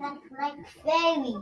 That's like fairy.